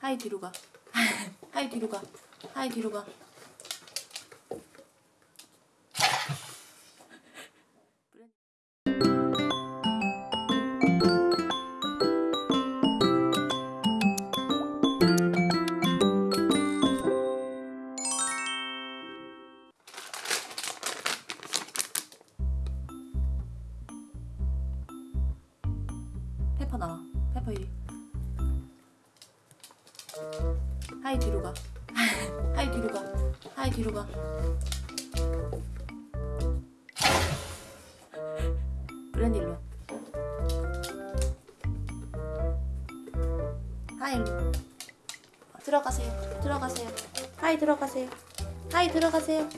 하이 뒤로 가. 하이 뒤로 가. 하이 뒤로 가. 페퍼 나와. 페퍼 이리. 하이 뒤로 가. 하이 뒤로 가. 하이 뒤로 가. 브랜디 일로. 와. 하이 들어가세요. 들어가세요. 하이 들어가세요. 하이 들어가세요.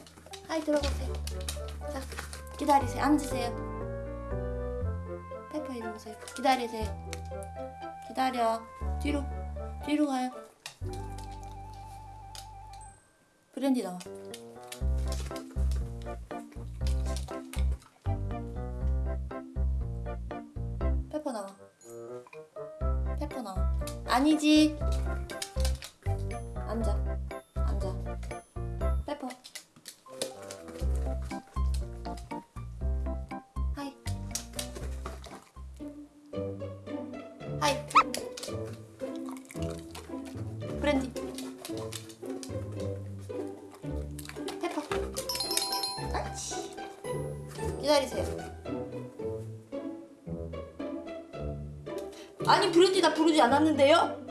하이 들어가세요. 자, 기다리세요. 앉으세요. 페퍼 이리 오세요. 기다리세요. 기다려. 뒤로. 뒤로 가요. 브랜디 나와. 페퍼 나와. 페퍼 나와. 아니지. 기다리세요. 아니 브랜디 나 부르지 않았는데요?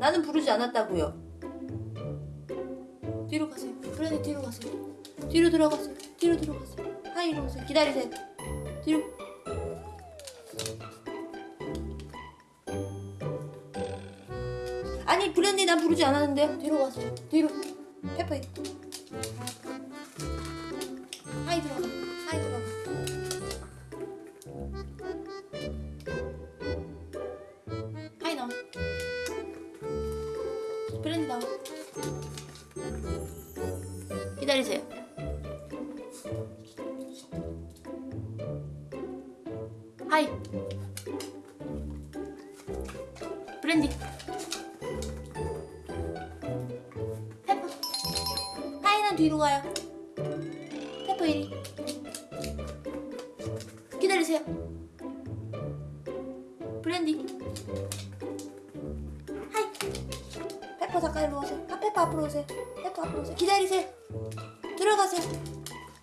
나는 부르지 않았다고요. 뒤로 가세요. 브랜디 뒤로 가세요. 뒤로 들어가세요. 뒤로 들어가세요. 하이 이리 오세요. 기다리세요. 뒤로. 아니 브랜디 나 부르지 않았는데요. 뒤로 가세요. 뒤로. 페퍼 이하 나와. 기다리세요. 하이. 브랜디. 페퍼. 하이는 뒤로 가요. 페퍼 이리. 기다리세요. 브랜디. 페퍼 일로 오세요. 아, 페퍼 앞으로 오세요. 페퍼 앞으로 오세요. 기다리세요. 들어가세요.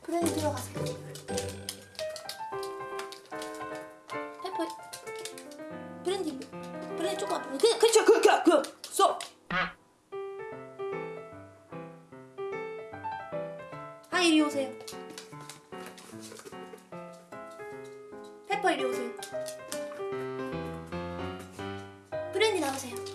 브랜디 들어가세요. 페퍼. 브랜디. 브랜디 조금 앞으로. 그, 그쵸, 그, 그, 그, 쏙. 하이 이리 오세요. 페퍼 이리 오세요. 브랜디 나오세요.